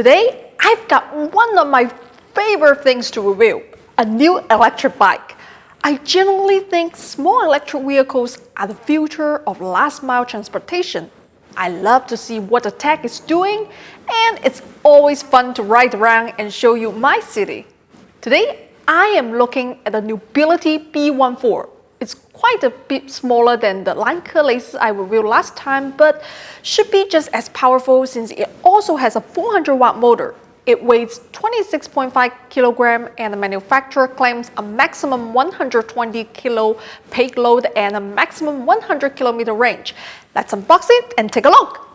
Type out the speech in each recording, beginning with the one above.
Today, I've got one of my favorite things to review, a new electric bike. I generally think small electric vehicles are the future of last mile transportation. I love to see what the tech is doing and it's always fun to ride around and show you my city. Today, I am looking at the Niubility B14. It's quite a bit smaller than the Lankeleisi I reviewed last time, but should be just as powerful since it also has a 400 watt motor. It weighs 26.5 kilogram and the manufacturer claims a maximum 120 kilo payload and a maximum 100 kilometer range. Let's unbox it and take a look.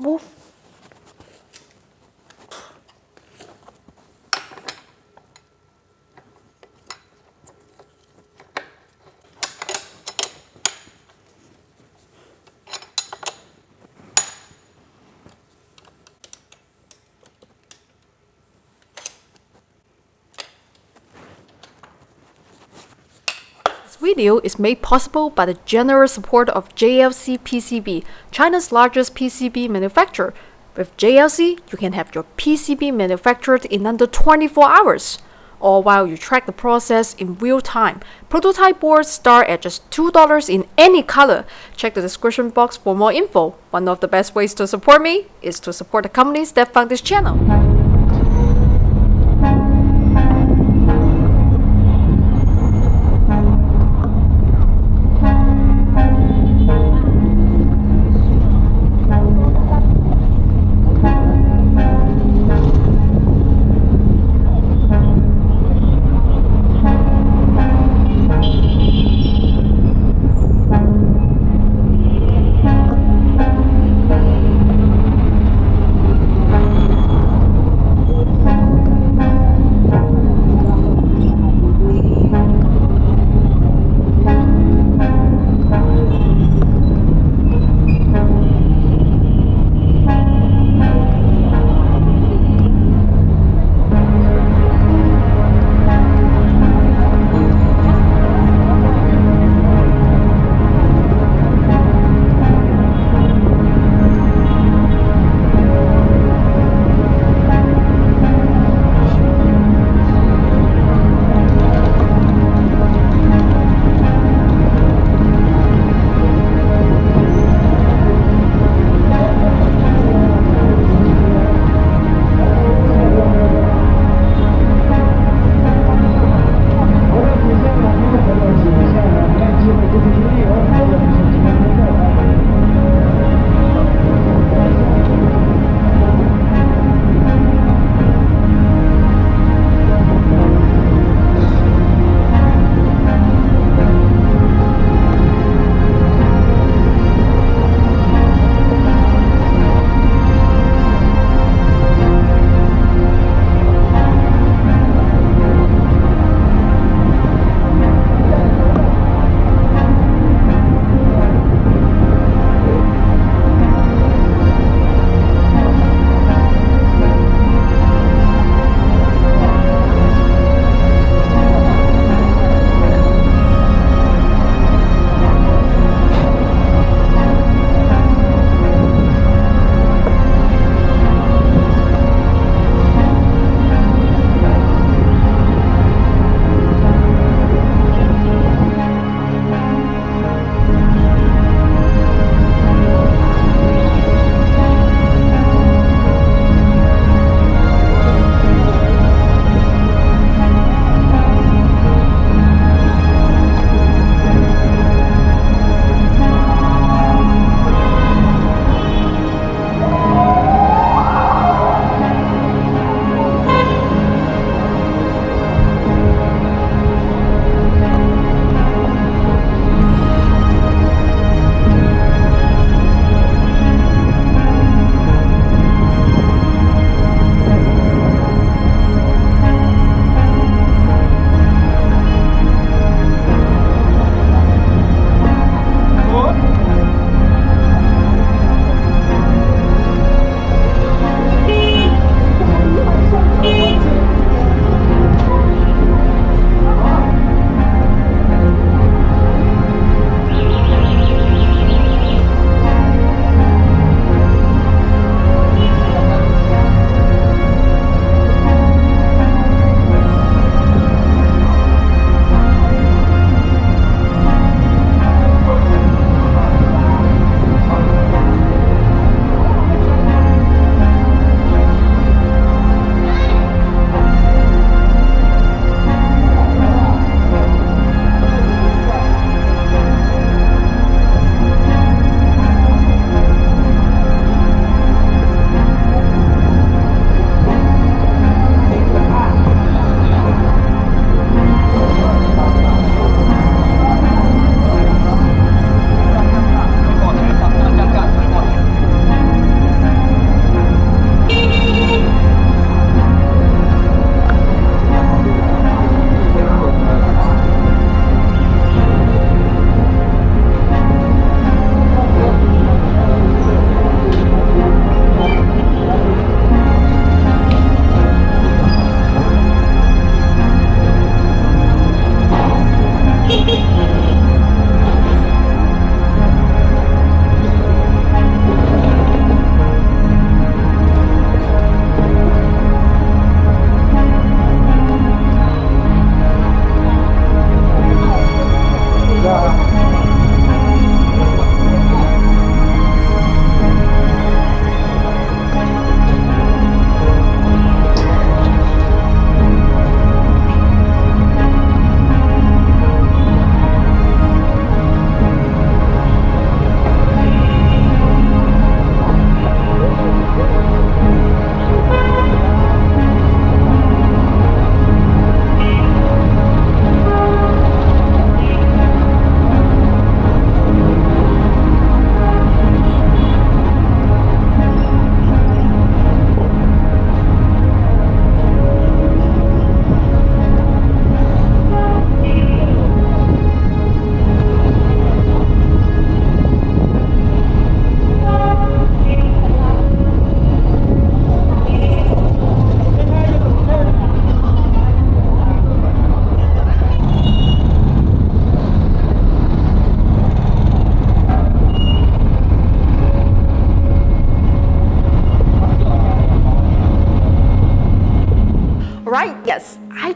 Був Move. video is made possible by the generous support of JLC PCB, China's largest PCB manufacturer. With JLC, you can have your PCB manufactured in under 24 hours, all while you track the process in real time. Prototype boards start at just $2 in any color. Check the description box for more info. One of the best ways to support me is to support the companies that fund this channel.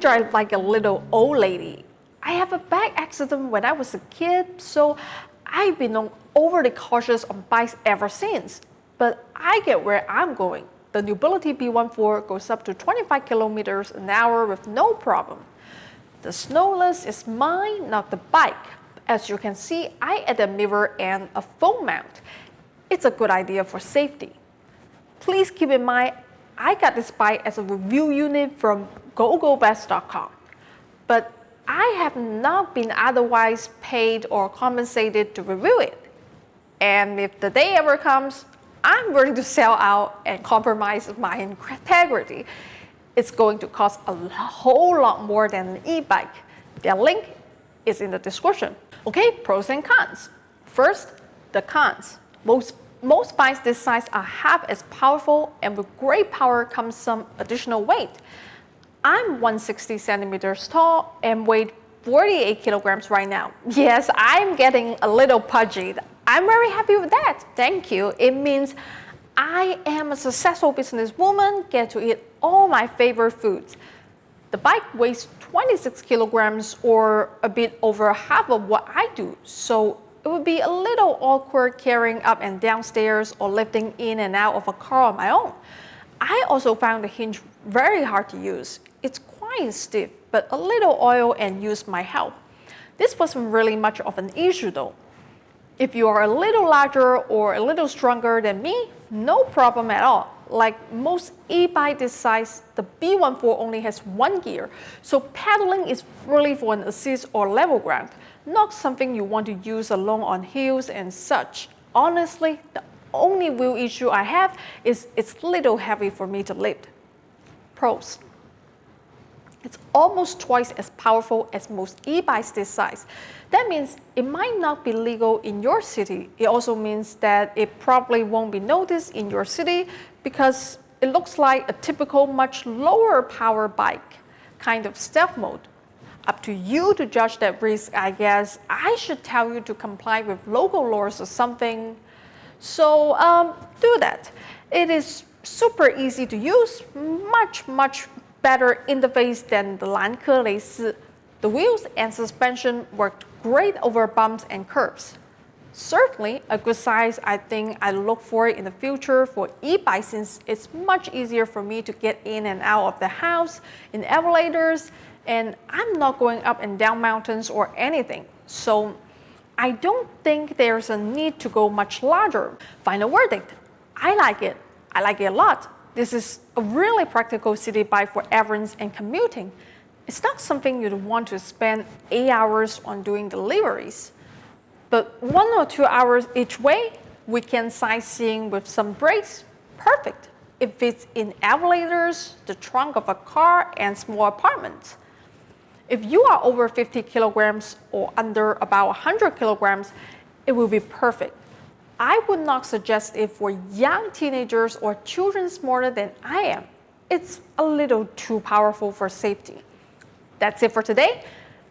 Drive like a little old lady. I have a bike accident when I was a kid, so I've been overly cautious on bikes ever since. But I get where I'm going. The Niubility B14 goes up to 25 kilometers an hour with no problem. The snowless is mine, not the bike. As you can see, I add a mirror and a phone mount. It's a good idea for safety. Please keep in mind, I got this bike as a review unit from gogobest.com, but I have not been otherwise paid or compensated to review it. And if the day ever comes, I'm willing to sell out and compromise my integrity. It's going to cost a whole lot more than an e-bike. The link is in the description. Okay, pros and cons. First, the cons. Most, most bikes this size are half as powerful and with great power comes some additional weight. I'm 160 centimeters tall and weigh 48 kilograms right now. Yes, I'm getting a little pudgy. I'm very happy with that. Thank you. It means I am a successful businesswoman, get to eat all my favorite foods. The bike weighs 26 kilograms or a bit over half of what I do, so it would be a little awkward carrying up and downstairs or lifting in and out of a car on my own. I also found the hinge very hard to use. It's quite stiff, but a little oil and use might help. This wasn't really much of an issue though. If you are a little larger or a little stronger than me, no problem at all. Like most e-bike this size, the B14 only has one gear, so pedaling is really for an assist or level ground, not something you want to use alone on hills and such. Honestly, the only real issue I have is it's little heavy for me to lift. Pros. It's almost twice as powerful as most e-bikes this size. That means it might not be legal in your city. It also means that it probably won't be noticed in your city because it looks like a typical much lower power bike, kind of stealth mode. Up to you to judge that risk, I guess. I should tell you to comply with local laws or something. So um, do that. It is super easy to use, much, much better interface than the Lankeleisi. The wheels and suspension worked great over bumps and curves. Certainly a good size I think I look for in the future for e-bike since it's much easier for me to get in and out of the house in elevators and I'm not going up and down mountains or anything. So I don't think there's a need to go much larger. Final verdict, I like it. I like it a lot. This is a really practical city bike for errands and commuting. It's not something you'd want to spend eight hours on doing deliveries. But one or two hours each way, weekend sightseeing with some breaks, perfect. It fits in elevators, the trunk of a car, and small apartments. If you are over 50 kilograms or under about 100 kilograms, it will be perfect. I would not suggest it for young teenagers or children smaller than I am. It's a little too powerful for safety. That's it for today.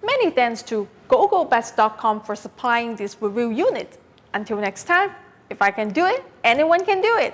Many thanks to gogobest.com for supplying this review unit. Until next time, if I can do it, anyone can do it.